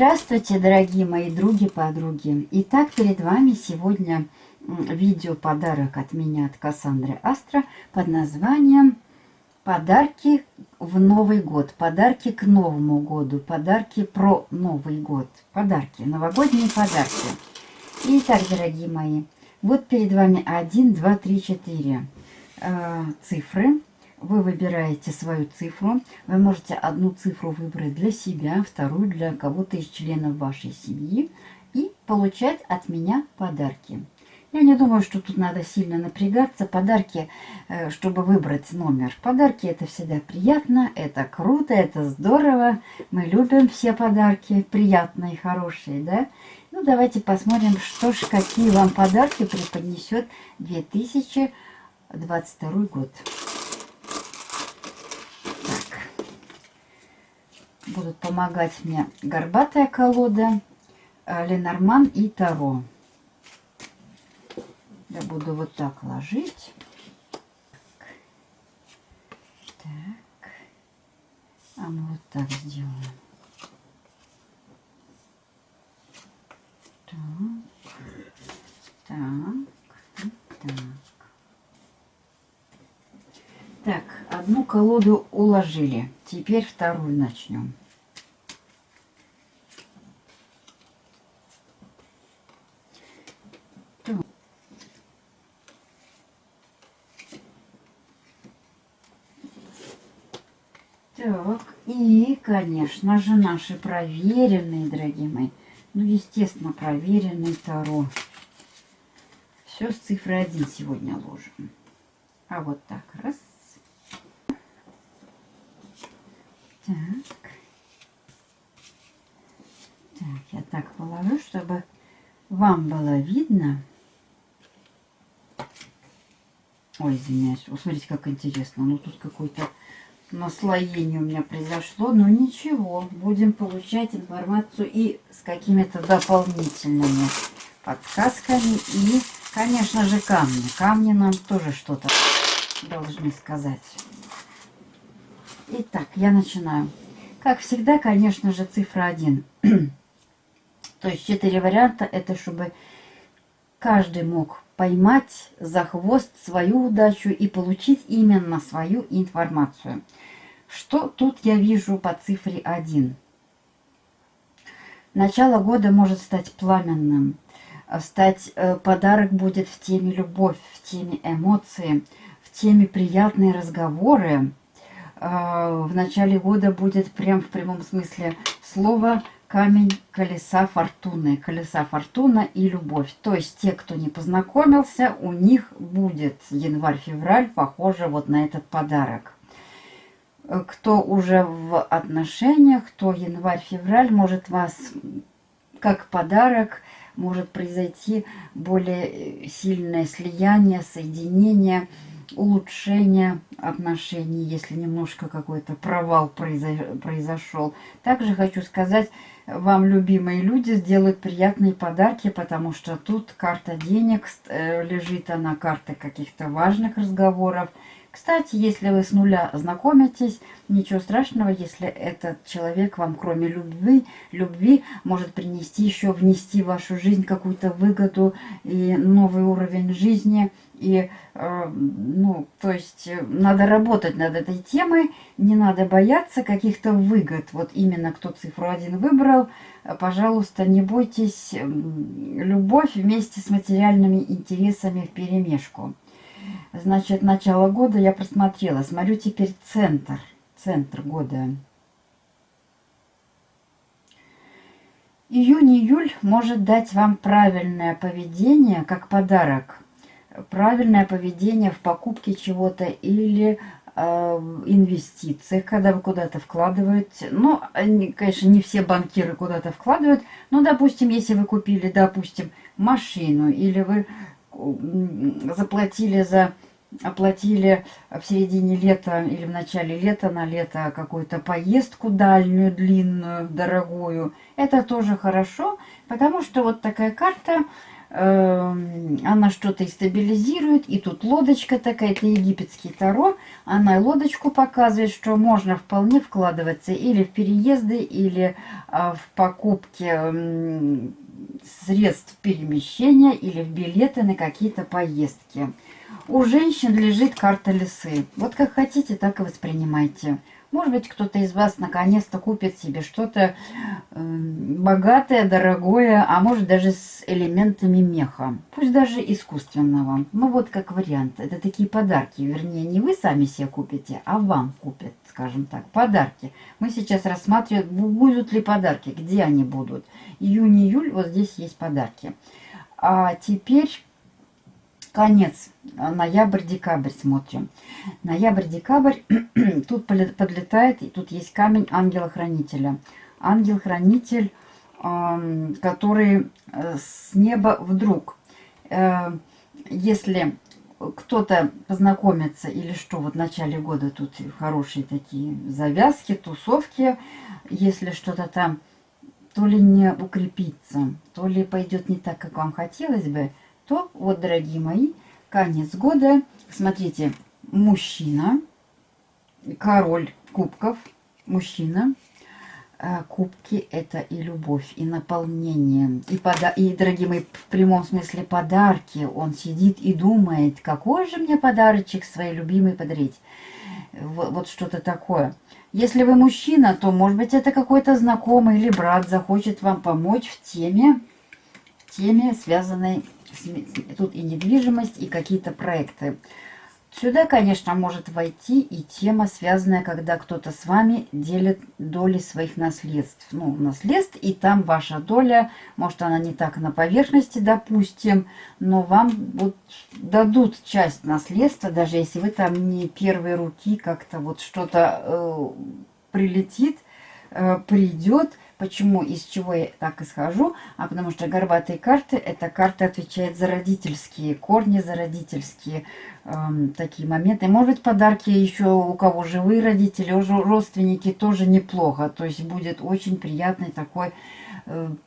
Здравствуйте, дорогие мои други-подруги! Итак, перед вами сегодня видео-подарок от меня, от Кассандры Астра, под названием «Подарки в Новый год», «Подарки к Новому году», «Подарки про Новый год», «Подарки», новогодние подарки. Итак, дорогие мои, вот перед вами 1, 2, 3, 4 э, цифры вы выбираете свою цифру. Вы можете одну цифру выбрать для себя, вторую для кого-то из членов вашей семьи и получать от меня подарки. Я не думаю, что тут надо сильно напрягаться. Подарки, э, чтобы выбрать номер. Подарки это всегда приятно, это круто, это здорово. Мы любим все подарки, приятные, хорошие, да? Ну, давайте посмотрим, что ж, какие вам подарки преподнесет 2022 год. Будут помогать мне горбатая колода, э, Ленорман и Таро. Я буду вот так ложить. Так. А мы вот так сделаем. Так. Так. Так. Так, одну колоду уложили. Теперь вторую начнем. Так, и, конечно же, наши проверенные, дорогие мои, ну, естественно, проверенный Таро. Все с цифрой 1 сегодня ложим. А вот так, раз. Так. Так, я так положу, чтобы вам было видно. Ой, извиняюсь. О, смотрите, как интересно. Ну, тут какой-то наслоение у меня произошло. Но ничего, будем получать информацию и с какими-то дополнительными подсказками. И, конечно же, камни. Камни нам тоже что-то должны сказать. Итак, я начинаю. Как всегда, конечно же, цифра 1. То есть 4 варианта, это чтобы каждый мог поймать за хвост свою удачу и получить именно свою информацию. Что тут я вижу по цифре 1? Начало года может стать пламенным. Стать э, подарок будет в теме любовь, в теме эмоции, в теме приятные разговоры. Э, в начале года будет прям в прямом смысле слова камень колеса фортуны. Колеса фортуна и любовь. То есть те, кто не познакомился, у них будет январь-февраль похоже вот на этот подарок. Кто уже в отношениях, то январь-февраль может вас как подарок, может произойти более сильное слияние, соединение, улучшение отношений, если немножко какой-то провал произошел. Также хочу сказать, вам любимые люди сделают приятные подарки, потому что тут карта денег э, лежит, она карта каких-то важных разговоров. Кстати, если вы с нуля знакомитесь, ничего страшного, если этот человек вам, кроме любви, любви может принести еще, внести в вашу жизнь какую-то выгоду и новый уровень жизни. И, э, ну, то есть, надо работать над этой темой, не надо бояться каких-то выгод. Вот именно кто цифру один выбрал, пожалуйста, не бойтесь любовь вместе с материальными интересами в перемешку. Значит, начало года я просмотрела. Смотрю теперь центр. Центр года. Июнь-июль может дать вам правильное поведение как подарок. Правильное поведение в покупке чего-то или э, инвестициях, когда вы куда-то вкладываете. Ну, конечно, не все банкиры куда-то вкладывают, но, допустим, если вы купили, допустим, машину или вы заплатили за оплатили в середине лета или в начале лета на лето какую-то поездку дальнюю, длинную, дорогую. Это тоже хорошо, потому что вот такая карта, она что-то и стабилизирует. И тут лодочка такая, это египетский таро. Она лодочку показывает, что можно вполне вкладываться или в переезды, или э, в покупки э, средств перемещения, или в билеты на какие-то поездки. У женщин лежит карта лисы. Вот как хотите, так и воспринимайте. Может быть, кто-то из вас наконец-то купит себе что-то э, богатое, дорогое, а может даже с элементами меха. Пусть даже искусственного. Ну вот как вариант. Это такие подарки. Вернее, не вы сами себе купите, а вам купят, скажем так, подарки. Мы сейчас рассматриваем, будут ли подарки, где они будут. Июнь-июль, вот здесь есть подарки. А теперь конец, ноябрь-декабрь смотрим. Ноябрь-декабрь, тут подлетает, и тут есть камень ангела-хранителя. Ангел-хранитель, который э, с неба вдруг, э, если кто-то познакомится или что, вот в начале года тут хорошие такие завязки, тусовки, если что-то там то ли не укрепится, то ли пойдет не так, как вам хотелось бы, то вот, дорогие мои, конец года. Смотрите, мужчина, король кубков, мужчина. А кубки – это и любовь, и наполнение, и, пода и, дорогие мои, в прямом смысле подарки. Он сидит и думает, какой же мне подарочек своей любимой подарить. Вот, вот что-то такое. Если вы мужчина, то, может быть, это какой-то знакомый или брат захочет вам помочь в теме, в теме связанной тут и недвижимость, и какие-то проекты. Сюда, конечно, может войти и тема, связанная, когда кто-то с вами делит доли своих наследств. Ну, наследств, и там ваша доля, может, она не так на поверхности, допустим, но вам вот дадут часть наследства, даже если вы там не первой руки как-то вот что-то э, прилетит, э, придет, Почему, из чего я так исхожу? А потому что горбатые карты, эта карта отвечает за родительские корни, за родительские эм, такие моменты. Может быть, подарки еще у кого живые родители, уже родственники тоже неплохо. То есть будет очень приятный такой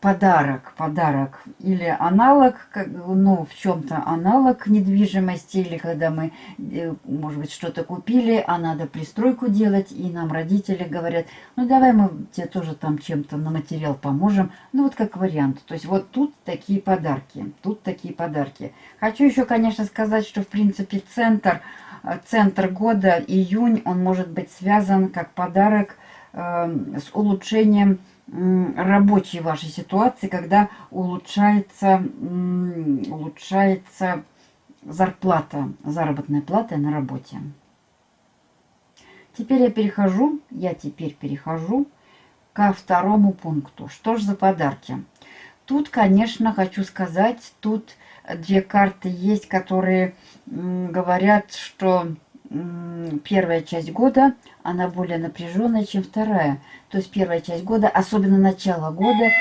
подарок, подарок или аналог, ну, в чем-то аналог недвижимости, или когда мы, э, может быть, что-то купили, а надо пристройку делать, и нам родители говорят, ну, давай мы тебе тоже там чем-то на материал поможем, ну, вот как вариант. То есть вот тут такие подарки, тут такие подарки. Хочу еще, конечно, сказать, что, в принципе, центр, э, центр года, июнь, он может быть связан как подарок э, с улучшением рабочей вашей ситуации, когда улучшается, улучшается зарплата, заработная плата на работе. Теперь я перехожу, я теперь перехожу ко второму пункту. Что же за подарки? Тут, конечно, хочу сказать, тут две карты есть, которые говорят, что первая часть года, она более напряженная, чем вторая. То есть первая часть года, особенно начало года,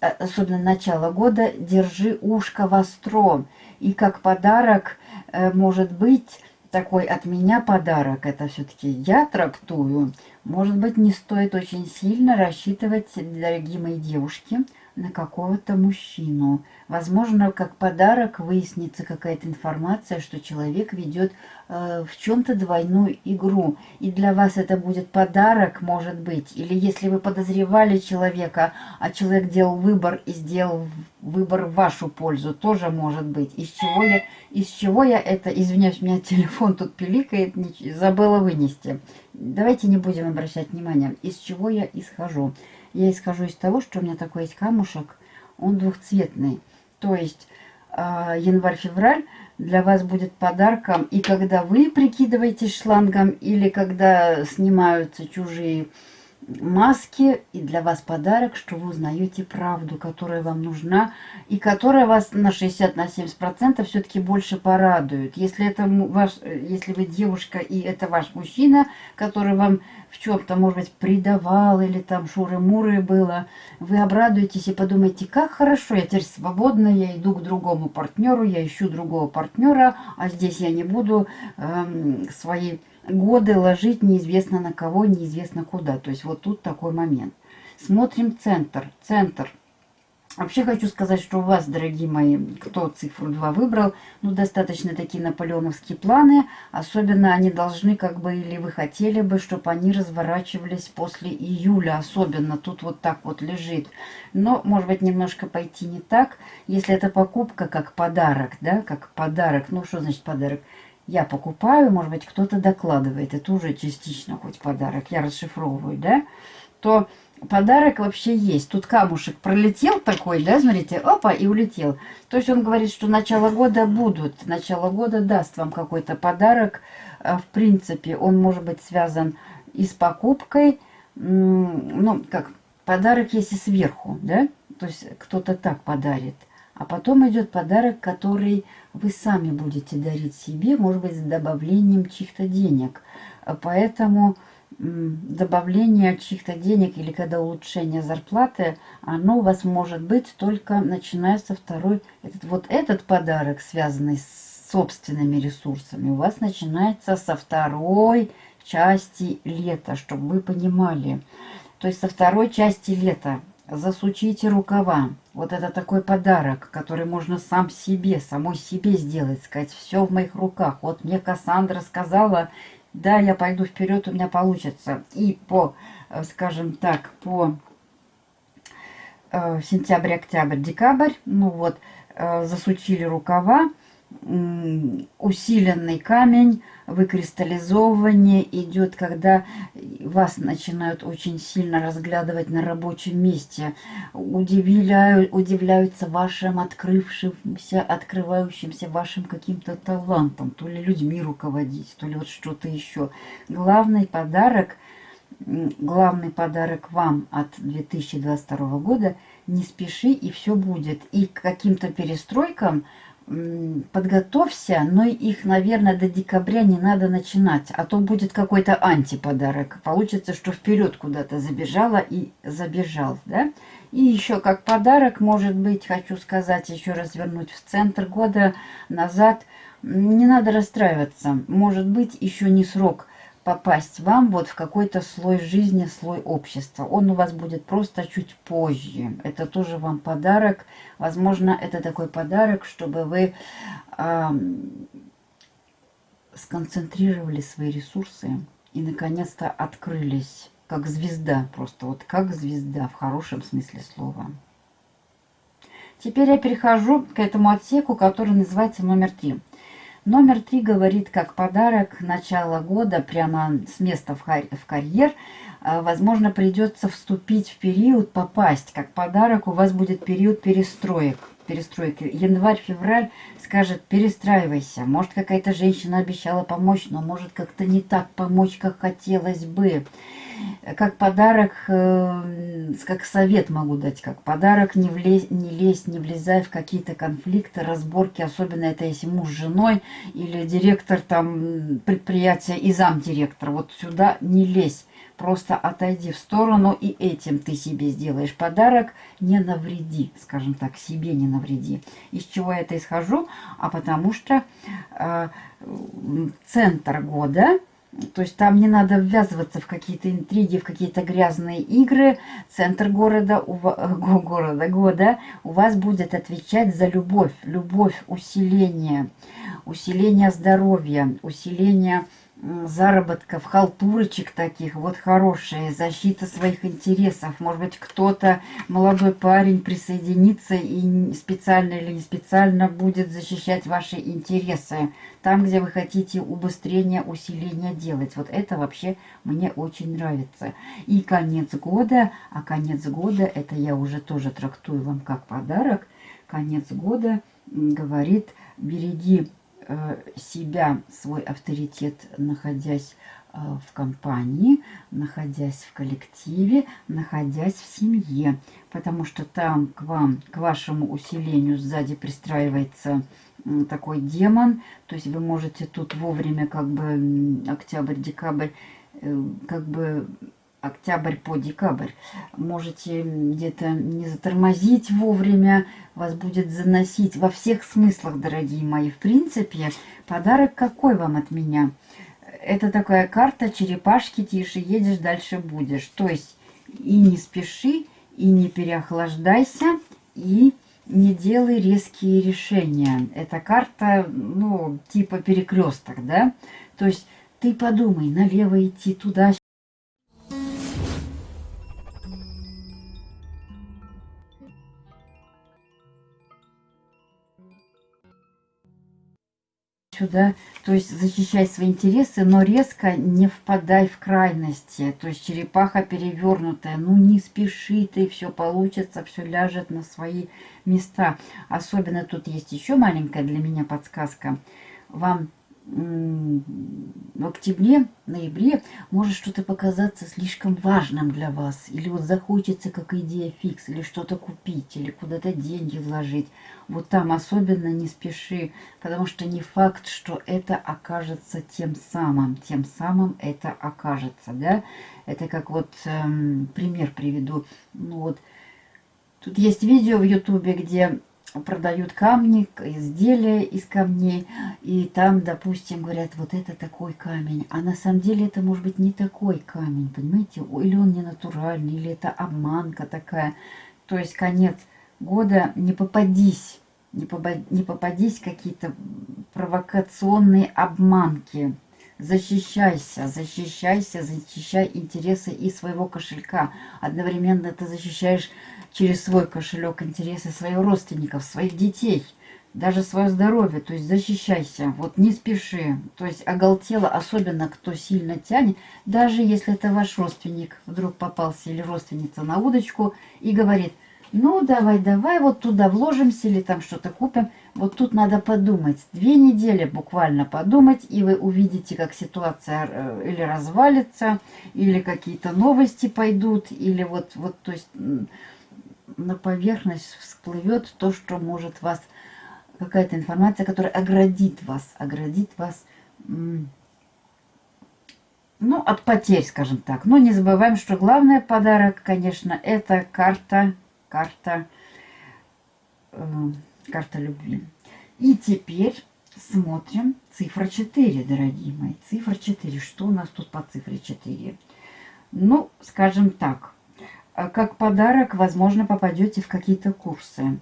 а, особенно начало года, держи ушко востро. И как подарок э, может быть такой от меня подарок, это все-таки я трактую, может быть, не стоит очень сильно рассчитывать, дорогие мои девушки, на какого-то мужчину. Возможно, как подарок выяснится какая-то информация, что человек ведет э, в чем-то двойную игру. И для вас это будет подарок, может быть. Или если вы подозревали человека, а человек делал выбор и сделал выбор в вашу пользу, тоже может быть. Из чего я, из чего я это... Извиняюсь, у меня телефон тут пиликает, забыла вынести. Давайте не будем обращать внимания, из чего я исхожу. Я исхожу из того, что у меня такой есть камушек, он двухцветный. То есть э, январь-февраль для вас будет подарком. И когда вы прикидываетесь шлангом, или когда снимаются чужие маски, и для вас подарок, что вы узнаете правду, которая вам нужна, и которая вас на 60-70% на 70% все-таки больше порадует. Если, это ваш, если вы девушка, и это ваш мужчина, который вам в чем-то, может быть, предавал, или там шуры-муры было, вы обрадуетесь и подумаете, как хорошо, я теперь свободна, я иду к другому партнеру, я ищу другого партнера, а здесь я не буду эм, свои годы ложить неизвестно на кого, неизвестно куда. То есть вот тут такой момент. Смотрим центр. Центр. Вообще хочу сказать, что у вас, дорогие мои, кто цифру 2 выбрал, ну, достаточно такие наполеоновские планы. Особенно они должны, как бы, или вы хотели бы, чтобы они разворачивались после июля. Особенно тут вот так вот лежит. Но, может быть, немножко пойти не так. Если это покупка как подарок, да, как подарок. Ну, что значит подарок? Я покупаю, может быть, кто-то докладывает, это уже частично хоть подарок, я расшифровываю, да, то подарок вообще есть. Тут камушек пролетел такой, да, смотрите, опа, и улетел. То есть он говорит, что начало года будут, начало года даст вам какой-то подарок. А, в принципе, он может быть связан и с покупкой, ну, как, подарок есть и сверху, да, то есть кто-то так подарит. А потом идет подарок, который вы сами будете дарить себе, может быть, с добавлением чьих-то денег. Поэтому добавление чьих-то денег или когда улучшение зарплаты, оно у вас может быть только начиная со второй. Этот, вот этот подарок, связанный с собственными ресурсами, у вас начинается со второй части лета, чтобы вы понимали. То есть со второй части лета засучите рукава. Вот это такой подарок, который можно сам себе, самой себе сделать, сказать, все в моих руках. Вот мне Кассандра сказала, да, я пойду вперед, у меня получится. И по, э, скажем так, по э, сентябрь, октябрь, декабрь, ну вот, э, засучили рукава, усиленный камень, выкристаллизовывание идет, когда вас начинают очень сильно разглядывать на рабочем месте, удивляют, удивляются вашим открывшимся, открывающимся вашим каким-то талантом, то ли людьми руководить, то ли вот что-то еще. Главный подарок, главный подарок вам от 2022 года – не спеши, и все будет. И к каким-то перестройкам – подготовься, но их, наверное, до декабря не надо начинать, а то будет какой-то антиподарок. Получится, что вперед куда-то забежала и забежал, да? И еще как подарок, может быть, хочу сказать, еще раз вернуть в центр года назад, не надо расстраиваться. Может быть, еще не срок попасть вам вот в какой-то слой жизни, слой общества. Он у вас будет просто чуть позже. Это тоже вам подарок. Возможно, это такой подарок, чтобы вы э, сконцентрировали свои ресурсы и наконец-то открылись как звезда. Просто вот как звезда в хорошем смысле слова. Теперь я перехожу к этому отсеку, который называется номер три. Номер три говорит, как подарок начала года, прямо с места в, карьер, а, возможно, придется вступить в период, попасть. Как подарок у вас будет период перестроек. Перестройки. Январь-февраль скажет, перестраивайся. Может, какая-то женщина обещала помочь, но может как-то не так помочь, как хотелось бы как подарок, э, как совет могу дать, как подарок не, влезь, не лезь, не влезай в какие-то конфликты, разборки, особенно это если муж с женой или директор там предприятия и замдиректор. Вот сюда не лезь, просто отойди в сторону и этим ты себе сделаешь подарок, не навреди, скажем так, себе не навреди. Из чего я это исхожу? А потому что э, центр года – то есть там не надо ввязываться в какие-то интриги, в какие-то грязные игры. Центр города, у, города, года у вас будет отвечать за любовь. Любовь, усиление, усиление здоровья, усиление заработков, халтурочек таких, вот хорошие, защита своих интересов. Может быть, кто-то, молодой парень, присоединится и специально или не специально будет защищать ваши интересы. Там, где вы хотите убыстрения, усиления делать. Вот это вообще мне очень нравится. И конец года, а конец года, это я уже тоже трактую вам как подарок. Конец года говорит, береги себя, свой авторитет, находясь э, в компании, находясь в коллективе, находясь в семье. Потому что там к вам, к вашему усилению сзади пристраивается такой демон. То есть вы можете тут вовремя, как бы октябрь-декабрь, э, как бы октябрь по декабрь. Можете где-то не затормозить вовремя, вас будет заносить во всех смыслах, дорогие мои. В принципе, подарок какой вам от меня? Это такая карта черепашки, тише едешь, дальше будешь. То есть и не спеши, и не переохлаждайся, и не делай резкие решения. Это карта, ну, типа перекресток, да? То есть ты подумай, налево идти, туда, сюда, то есть защищай свои интересы, но резко не впадай в крайности. То есть черепаха перевернутая, ну не спеши ты, все получится, все ляжет на свои места. Особенно тут есть еще маленькая для меня подсказка. Вам в октябре, ноябре может что-то показаться слишком важным для вас. Или вот захочется как идея фикс, или что-то купить, или куда-то деньги вложить. Вот там особенно не спеши, потому что не факт, что это окажется тем самым. Тем самым это окажется, да. Это как вот эм, пример приведу. Ну вот, тут есть видео в ютубе, где продают камни, изделия из камней, и там, допустим, говорят, вот это такой камень, а на самом деле это может быть не такой камень, понимаете, или он не натуральный, или это обманка такая, то есть конец года, не попадись, не, попад, не попадись какие-то провокационные обманки, защищайся, защищайся, защищай интересы и своего кошелька, одновременно ты защищаешь через свой кошелек интересы своих родственников, своих детей, даже свое здоровье, то есть защищайся, вот не спеши, то есть оголтело, особенно кто сильно тянет, даже если это ваш родственник вдруг попался или родственница на удочку и говорит, ну давай, давай, вот туда вложимся или там что-то купим, вот тут надо подумать, две недели буквально подумать, и вы увидите, как ситуация э, или развалится, или какие-то новости пойдут, или вот, вот, то есть на поверхность всплывет то, что может вас, какая-то информация, которая оградит вас, оградит вас, ну, от потерь, скажем так. Но не забываем, что главный подарок, конечно, это карта, карта, э, карта любви. И теперь смотрим цифра 4, дорогие мои. Цифра 4. Что у нас тут по цифре 4? Ну, скажем так, а как подарок, возможно, попадете в какие-то курсы.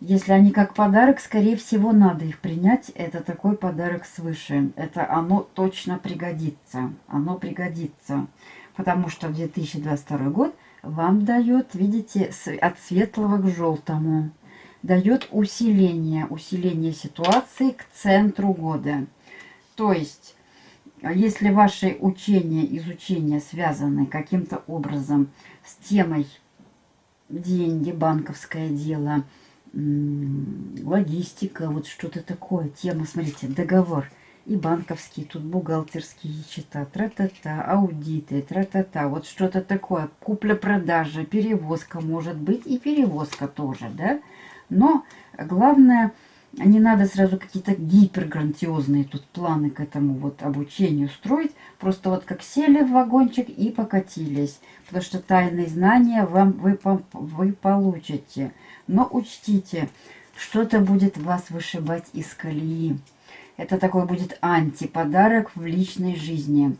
Если они как подарок, скорее всего, надо их принять. Это такой подарок свыше. Это оно точно пригодится. Оно пригодится. Потому что 2022 год вам дает, видите, от светлого к желтому. Дает усиление, усиление ситуации к центру года. То есть, если ваши учения, изучения связаны каким-то образом с темой деньги, банковское дело, логистика, вот что-то такое. Тема, смотрите, договор и банковский, тут бухгалтерские счета, тра-та-та, аудиты, тра-та-та, вот что-то такое. Купля-продажа, перевозка может быть и перевозка тоже, да. Но главное не надо сразу какие-то гиперграндиозные тут планы к этому вот обучению строить. Просто вот как сели в вагончик и покатились. Потому что тайные знания вам вы, вы получите. Но учтите, что-то будет вас вышибать из колеи. Это такой будет антиподарок в личной жизни.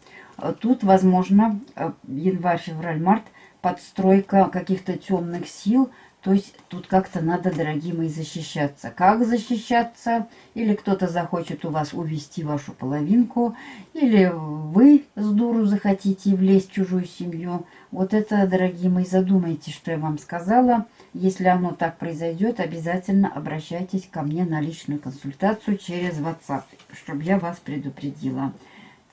Тут, возможно, январь, февраль, март, подстройка каких-то темных сил, То есть тут как-то надо, дорогие мои, защищаться. Как защищаться? Или кто-то захочет у вас увести вашу половинку, или вы с дуру захотите влезть в чужую семью. Вот это, дорогие мои, задумайтесь, что я вам сказала. Если оно так произойдет, обязательно обращайтесь ко мне на личную консультацию через WhatsApp, чтобы я вас предупредила.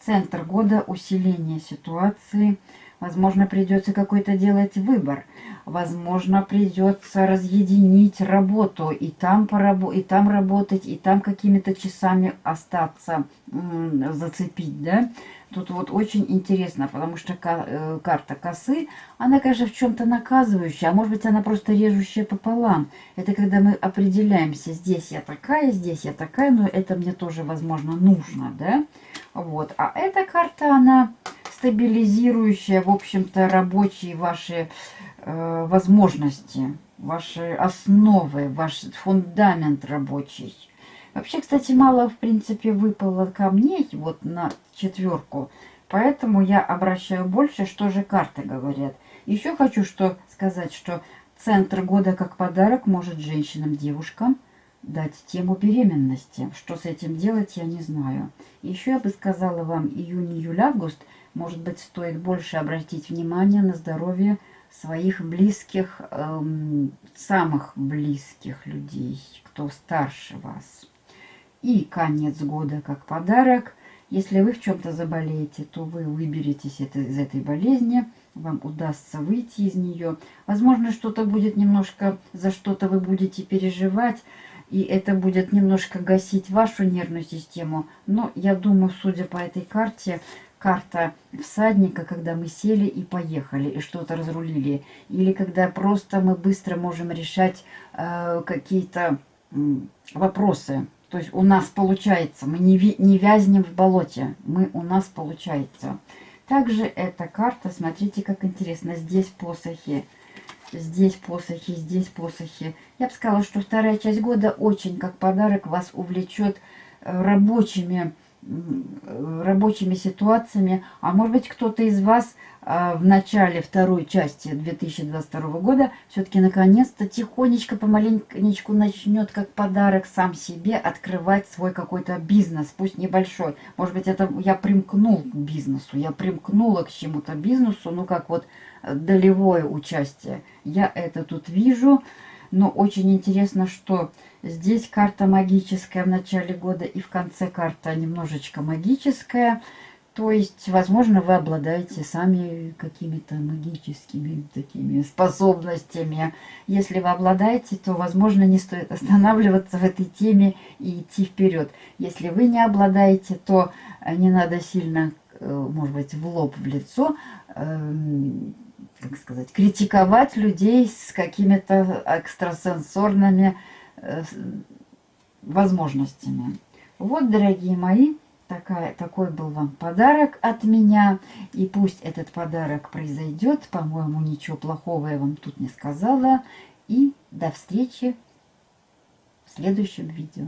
Центр года усиления ситуации – Возможно, придется какой-то делать выбор. Возможно, придется разъединить работу. И там, порабо и там работать, и там какими-то часами остаться, зацепить, да. Тут вот очень интересно, потому что э, карта косы, она, конечно, в чем-то наказывающая, а может быть, она просто режущая пополам. Это когда мы определяемся, здесь я такая, здесь я такая, но это мне тоже, возможно, нужно, да. Вот. А эта карта, она стабилизирующая, в общем-то, рабочие ваши э, возможности, ваши основы, ваш фундамент рабочий. Вообще, кстати, мало, в принципе, выпало камней вот на четверку. Поэтому я обращаю больше, что же карты говорят. Еще хочу что сказать, что центр года как подарок может женщинам, девушкам дать тему беременности. Что с этим делать, я не знаю. Еще я бы сказала вам июнь, июль, август – может быть, стоит больше обратить внимание на здоровье своих близких, эм, самых близких людей, кто старше вас. И конец года как подарок. Если вы в чем-то заболеете, то вы выберетесь это, из этой болезни, вам удастся выйти из нее. Возможно, что-то будет немножко, за что-то вы будете переживать, и это будет немножко гасить вашу нервную систему. Но я думаю, судя по этой карте, карта всадника, когда мы сели и поехали, и что-то разрулили. Или когда просто мы быстро можем решать э, какие-то э, вопросы. То есть у нас получается, мы не, не вязнем в болоте, мы у нас получается. Также эта карта, смотрите, как интересно, здесь посохи, здесь посохи, здесь посохи. Я бы сказала, что вторая часть года очень как подарок вас увлечет э, рабочими рабочими ситуациями. А может быть, кто-то из вас а, в начале второй части 2022 года все-таки наконец-то тихонечко, помаленечку начнет как подарок сам себе открывать свой какой-то бизнес, пусть небольшой. Может быть, это я примкнул к бизнесу, я примкнула к чему-то бизнесу, ну как вот долевое участие. Я это тут вижу. Но очень интересно, что здесь карта магическая в начале года и в конце карта немножечко магическая. То есть, возможно, вы обладаете сами какими-то магическими такими способностями. Если вы обладаете, то, возможно, не стоит останавливаться в этой теме и идти вперед. Если вы не обладаете, то не надо сильно, э, может быть, в лоб, в лицо эм, как сказать, критиковать людей с какими-то экстрасенсорными э, возможностями. Вот, дорогие мои, такая, такой был вам подарок от меня. И пусть этот подарок произойдет. По-моему, ничего плохого я вам тут не сказала. И до встречи в следующем видео.